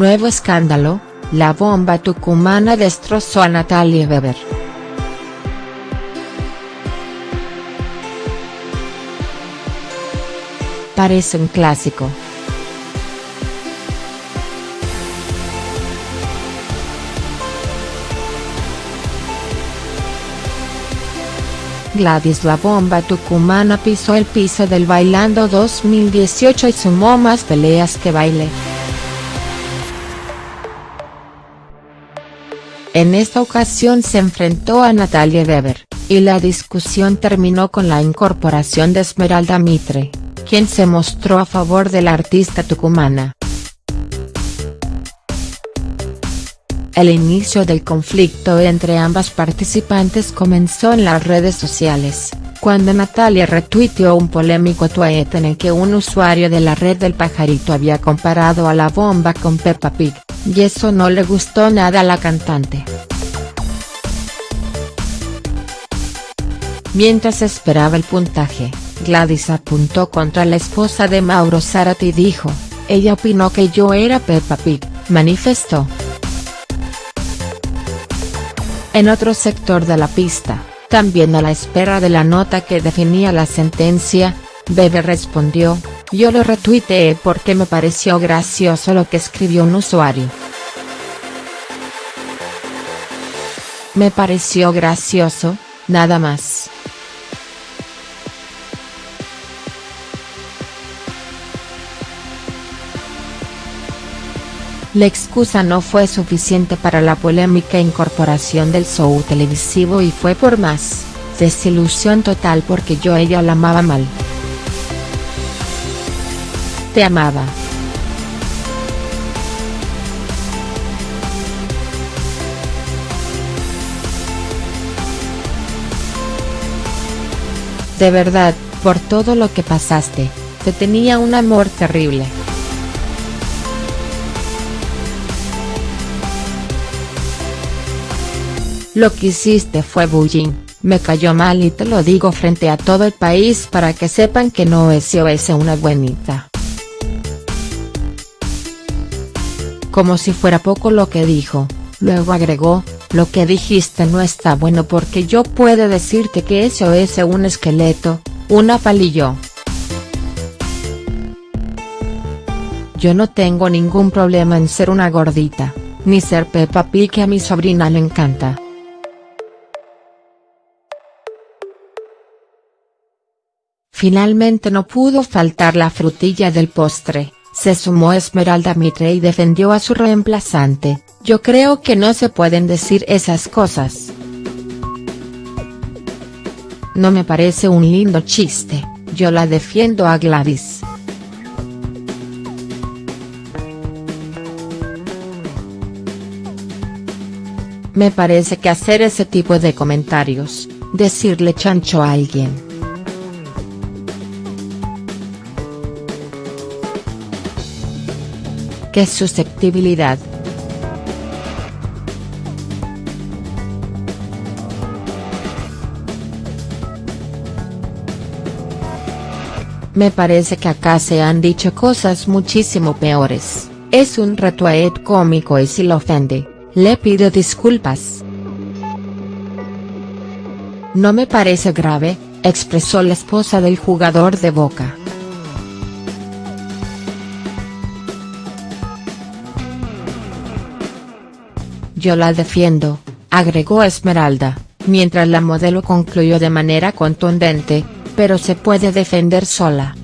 nuevo escándalo, la bomba tucumana destrozó a Natalia Weber. Parece un clásico. Gladys la bomba tucumana pisó el piso del Bailando 2018 y sumó más peleas que baile. En esta ocasión se enfrentó a Natalia Weber, y la discusión terminó con la incorporación de Esmeralda Mitre, quien se mostró a favor de la artista tucumana. El inicio del conflicto entre ambas participantes comenzó en las redes sociales, cuando Natalia retuiteó un polémico tweet en el que un usuario de la red del pajarito había comparado a la bomba con Peppa Pig, y eso no le gustó nada a la cantante. Mientras esperaba el puntaje, Gladys apuntó contra la esposa de Mauro Zárate y dijo, ella opinó que yo era Peppa Pig, manifestó. En otro sector de la pista, también a la espera de la nota que definía la sentencia, Bebe respondió, yo lo retuiteé porque me pareció gracioso lo que escribió un usuario. Me pareció gracioso, nada más. La excusa no fue suficiente para la polémica incorporación del show televisivo y fue por más, desilusión total porque yo ella la amaba mal. Te amaba. De verdad, por todo lo que pasaste, te tenía un amor terrible. Lo que hiciste fue bullying, me cayó mal y te lo digo frente a todo el país para que sepan que no es es una buenita. Como si fuera poco lo que dijo, luego agregó, lo que dijiste no está bueno porque yo puedo decirte que eso es un esqueleto, una palillo. Yo no tengo ningún problema en ser una gordita, ni ser Peppa Pig que a mi sobrina le encanta. Finalmente no pudo faltar la frutilla del postre, se sumó Esmeralda Mitre y defendió a su reemplazante, yo creo que no se pueden decir esas cosas. No me parece un lindo chiste, yo la defiendo a Gladys. Me parece que hacer ese tipo de comentarios, decirle chancho a alguien ¿Qué susceptibilidad?. Me parece que acá se han dicho cosas muchísimo peores, es un retuet cómico y si lo ofende, le pido disculpas. No me parece grave, expresó la esposa del jugador de Boca. Yo la defiendo, agregó Esmeralda, mientras la modelo concluyó de manera contundente, pero se puede defender sola.